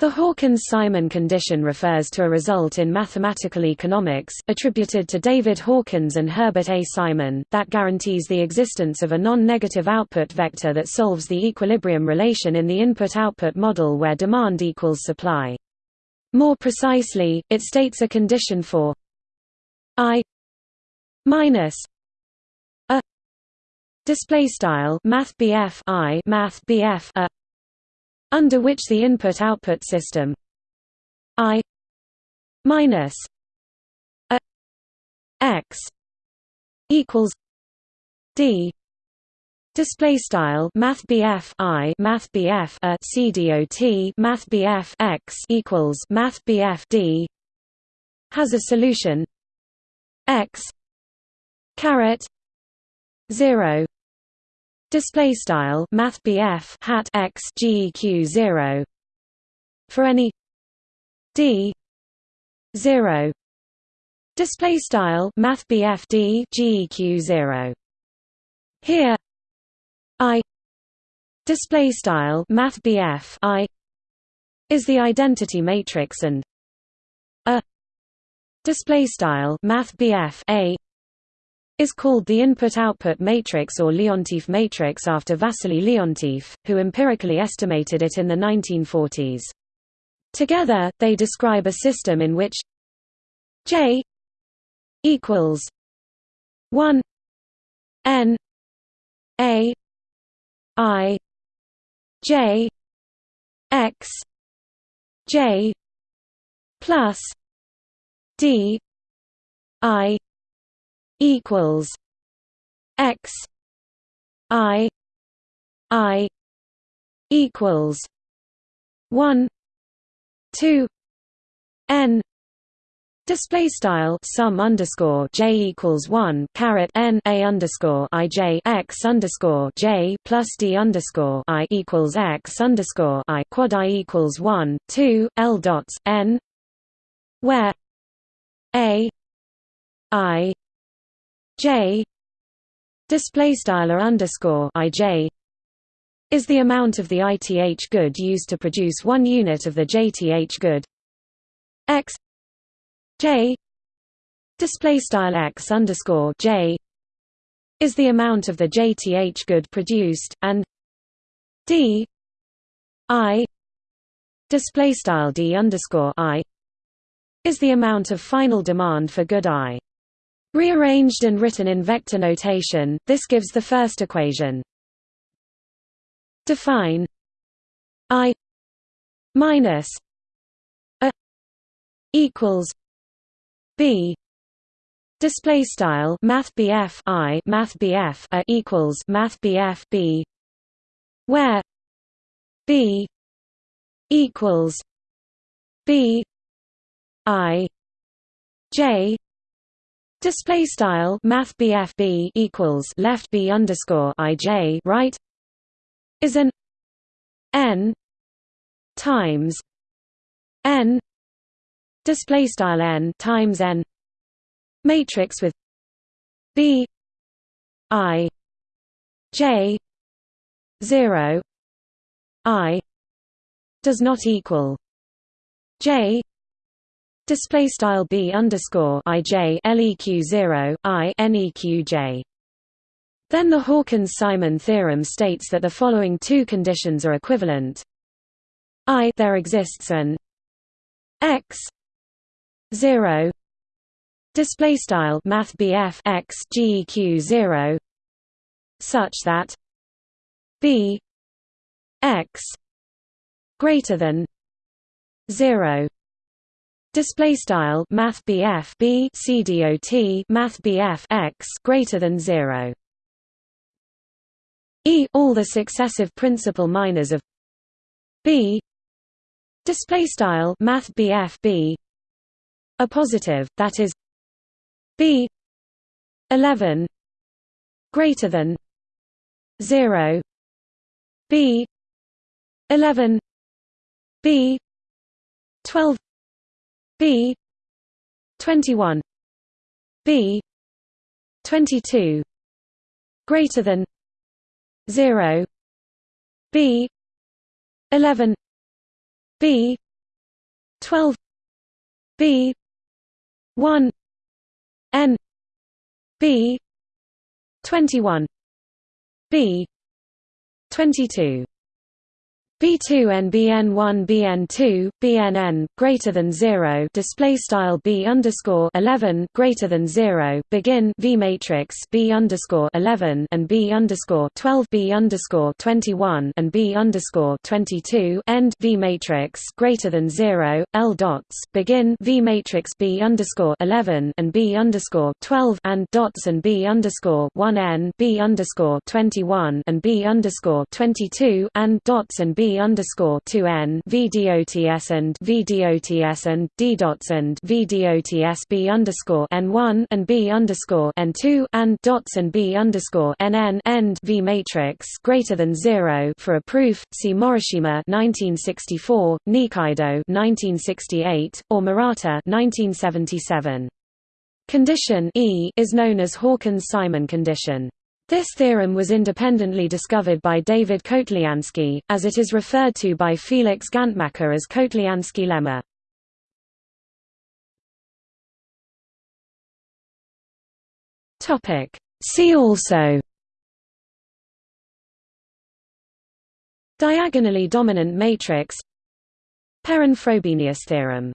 The Hawkins-Simon condition refers to a result in mathematical economics, attributed to David Hawkins and Herbert A. Simon, that guarantees the existence of a non-negative output vector that solves the equilibrium relation in the input-output model where demand equals supply. More precisely, it states a condition for i minus a display style math i math a under which the input-output system I minus a x equals d display style math i math a c dot math x equals math d has a solution x caret 0 Display style Math hat x geq zero. For any d zero. Display style Math d geq zero. Here i display style Math i is the identity matrix and a display style Math a is called the input-output matrix or Leontief matrix after Vasily Leontief, who empirically estimated it in the 1940s. Together, they describe a system in which J equals 1 n a i j x j plus d i equals x i i equals 1 2 n Display style sum underscore j equals one caret n a underscore i j x underscore j plus d underscore i equals x underscore i quad i equals one two l dots n where a i J display style underscore ij is the amount of the ith good used to produce one unit of the jth good. X j display style x underscore j is the amount of the jth good produced and d i display style d underscore i is the amount of final demand for good i Rearranged and written in vector notation, this gives the first equation. Define i minus a equals b display style math i math a equals math b where b equals b i j Display style Math B equals left B underscore IJ right is an N times N display style N times N matrix with B I J zero I does not equal J display style b underscore ij leq 0 i neq j. Then the Hawkins-Simon theorem states that the following two conditions are equivalent. I there exists an x 0 display style math x geq 0 such that b x greater than 0 Display style Math BF B CDOT Math BF x greater than zero. E all the successive principal minors of B. Display style Math BF positive, that is B. Eleven. Greater than zero. B. Eleven. B. Twelve B. twenty one B. twenty two greater than zero. B. eleven. B. 12 b. 1 n. B. 21 b. 22 B2 and BN1 BN2 BNN greater than 0 display style B underscore 11 greater than 0 begin V matrix B underscore 11 and B underscore 12 B underscore 21 and B underscore 22 end V matrix greater than 0 L dots begin V matrix B underscore 11 and B underscore 12 and dots and B underscore 1 N B underscore 21 and B underscore 22 and dots and B underscore two N VDOTS and VDOTS and D dots and VDOTS B underscore N one and B underscore N two and dots and B underscore NN end V matrix greater than zero for a proof. See Morishima 1964, Nikaido 1968, or Murata 1977. Condition E is known as Hawkins-Simon condition. This theorem was independently discovered by David Kotliansky, as it is referred to by Felix Gantmacher as Kotliansky lemma. See also. Diagonally dominant matrix. Perron-Frobenius theorem